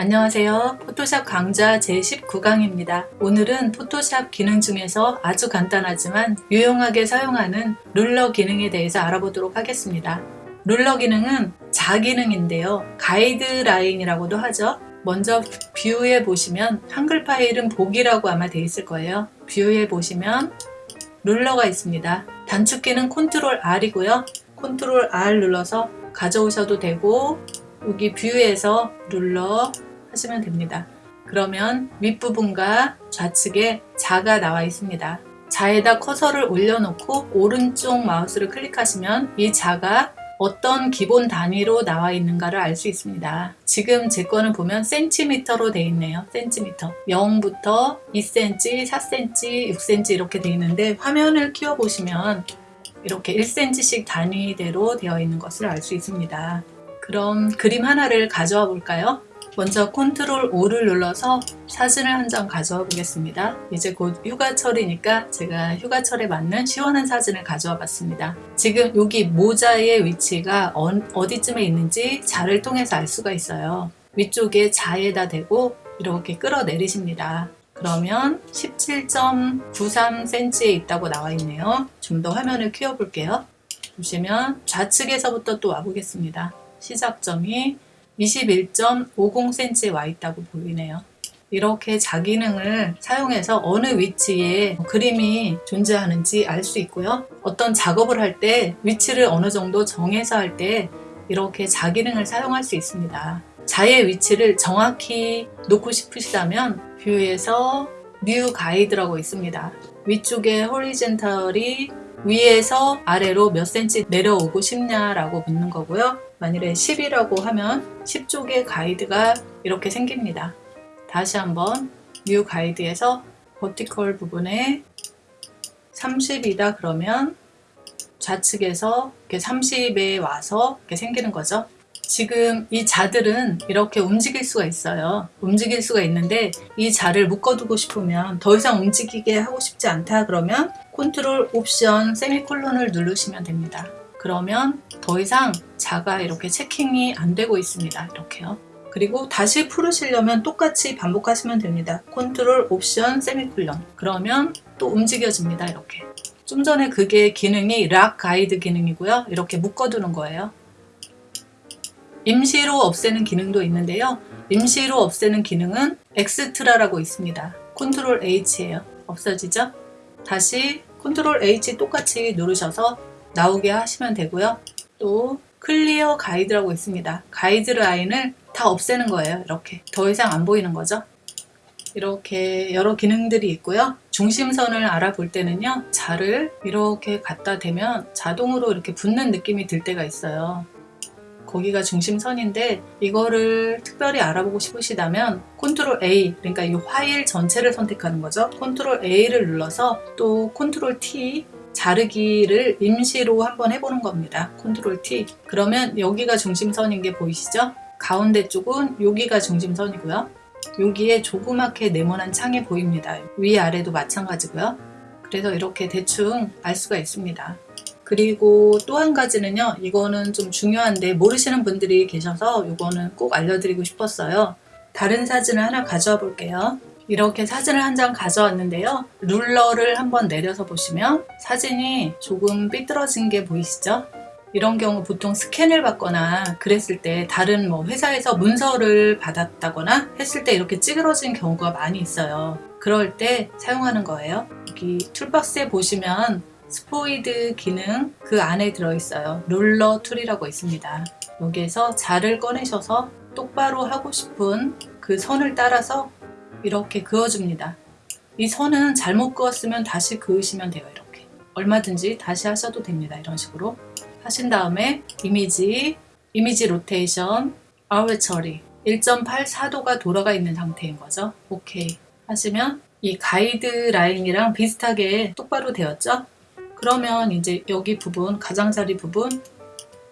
안녕하세요. 포토샵 강좌 제19강입니다. 오늘은 포토샵 기능 중에서 아주 간단하지만 유용하게 사용하는 ruler 기능에 대해서 알아보도록 하겠습니다. ruler 기능은 자 기능인데요. 가이드라인이라고도 하죠. 먼저 view에 보시면 한글 파일은 보기라고 아마 되어 있을 거예요. view에 보시면 ruler가 있습니다. 단축키는 control R이고요. control R 눌러서 가져오셔도 되고 여기 뷰에서 눌러 하시면 됩니다. 그러면 윗부분과 좌측에 자가 나와 있습니다. 자에다 커서를 올려놓고 오른쪽 마우스를 클릭하시면 이 자가 어떤 기본 단위로 나와 있는가를 알 수 있습니다. 지금 제 거는 보면 센티미터로 되어 있네요. 센티미터. 0부터 2cm, 4cm, 6cm 이렇게 되어 있는데 화면을 키워보시면 이렇게 1cm씩 단위대로 되어 있는 것을 알 수 있습니다. 그럼 그림 하나를 가져와 볼까요? 먼저 컨트롤 O를 눌러서 사진을 한 장 가져와 보겠습니다. 이제 곧 휴가철이니까 제가 휴가철에 맞는 시원한 사진을 가져와 봤습니다. 지금 여기 모자의 위치가 어디쯤에 있는지 자를 통해서 알 수가 있어요. 위쪽에 자에다 대고 이렇게 끌어내리십니다. 그러면 17.93cm에 있다고 나와 있네요. 좀 더 화면을 키워볼게요. 보시면 좌측에서부터 또 와보겠습니다. 시작점이 21.50cm에 와 있다고 보이네요. 이렇게 자 기능을 사용해서 어느 위치에 그림이 존재하는지 알 수 있고요. 어떤 작업을 할 때 위치를 어느 정도 정해서 할 때 이렇게 자 기능을 사용할 수 있습니다. 자의 위치를 정확히 놓고 싶으시다면 view에서 new guide라고 있습니다. 위쪽에 horizontal이 위에서 아래로 몇 센치 내려오고 싶냐라고 묻는 거고요. 만일에 10이라고 하면 10쪽의 가이드가 이렇게 생깁니다. 다시 한번 new guide에서 vertical 부분에 30이다 그러면 좌측에서 이렇게 30에 와서 이렇게 생기는 거죠. 지금 이 자들은 이렇게 움직일 수가 있어요. 움직일 수가 있는데 이 자를 묶어두고 싶으면 더 이상 움직이게 하고 싶지 않다 그러면 control option semicolon을 누르시면 됩니다. 그러면 더 이상 자가 이렇게 checking이 안 되고 있습니다. 이렇게요. 그리고 다시 풀으시려면 똑같이 반복하시면 됩니다. control option semicolon 그러면 또 움직여집니다. 이렇게 좀 전에 그게 기능이 lock guide 기능이고요. 이렇게 묶어두는 거예요. 임시로 없애는 기능도 있는데요. 임시로 없애는 기능은 extra라고 있습니다. control H예요. 없어지죠? 다시 control H 똑같이 누르셔서 나오게 하시면 되고요. 또 clear guide라고 있습니다. 가이드 라인을 다 없애는 거예요. 이렇게 더 이상 안 보이는 거죠. 이렇게 여러 기능들이 있고요. 중심선을 알아볼 때는요. 자를 이렇게 갖다 대면 자동으로 이렇게 붙는 느낌이 들 때가 있어요. 거기가 중심선인데 이거를 특별히 알아보고 싶으시다면 control A 그러니까 이 파일 전체를 선택하는 거죠. control A를 눌러서 또 control T 자르기를 임시로 한번 해보는 겁니다. control T. 그러면 여기가 중심선인 게 보이시죠? 가운데 쪽은 여기가 중심선이고요. 여기에 조그맣게 네모난 창이 보입니다. 위아래도 마찬가지고요. 그래서 이렇게 대충 알 수가 있습니다 그리고 또 한 가지는요 이거는 좀 중요한데 모르시는 분들이 계셔서 이거는 꼭 알려드리고 싶었어요. 다른 사진을 하나 가져와 볼게요. 이렇게 사진을 한 장 가져왔는데요. 룰러를 한번 내려서 보시면 사진이 조금 삐뚤어진 게 보이시죠? 이런 경우 보통 스캔을 받거나 그랬을 때 다른 뭐 회사에서 문서를 받았다거나 했을 때 이렇게 찌그러진 경우가 많이 있어요. 그럴 때 사용하는 거예요. 여기 툴박스에 보시면 스포이드 기능 그 안에 들어있어요. Ruler Tool이라고 있습니다. 여기에서 자를 꺼내셔서 똑바로 하고 싶은 그 선을 따라서 이렇게 그어줍니다. 이 선은 잘못 그었으면 다시 그으시면 돼요. 이렇게 얼마든지 다시 하셔도 됩니다. 이런 식으로 하신 다음에 Image, Image Rotation, Arbitrary 1.84도가 돌아가 있는 상태인 거죠. 오케이 하시면 이 가이드 라인이랑 비슷하게 똑바로 되었죠? 그러면 이제 여기 부분 가장자리 부분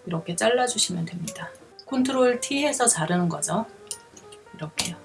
이렇게 잘라주시면 됩니다 컨트롤 T 해서 자르는 거죠 이렇게요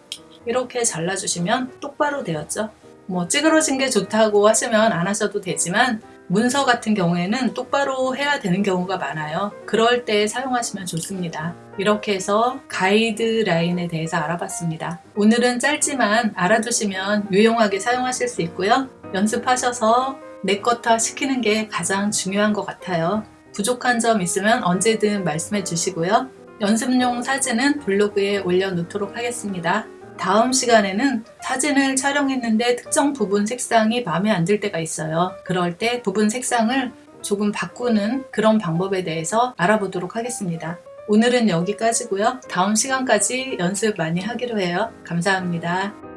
이렇게 잘라주시면 똑바로 되었죠 뭐 찌그러진 게 좋다고 하시면 안 하셔도 되지만 문서 같은 경우에는 똑바로 해야 되는 경우가 많아요. 그럴 때 사용하시면 좋습니다. 이렇게 해서 가이드라인에 대해서 알아봤습니다. 오늘은 짧지만 알아두시면 유용하게 사용하실 수 있고요. 연습하셔서 내 것화 시키는 게 가장 중요한 것 같아요. 부족한 점 있으면 언제든 말씀해 주시고요. 연습용 사진은 블로그에 올려놓도록 하겠습니다. 다음 시간에는 사진을 촬영했는데 특정 부분 색상이 마음에 안 들 때가 있어요. 그럴 때 부분 색상을 조금 바꾸는 그런 방법에 대해서 알아보도록 하겠습니다. 오늘은 여기까지고요. 다음 시간까지 연습 많이 하기로 해요. 감사합니다.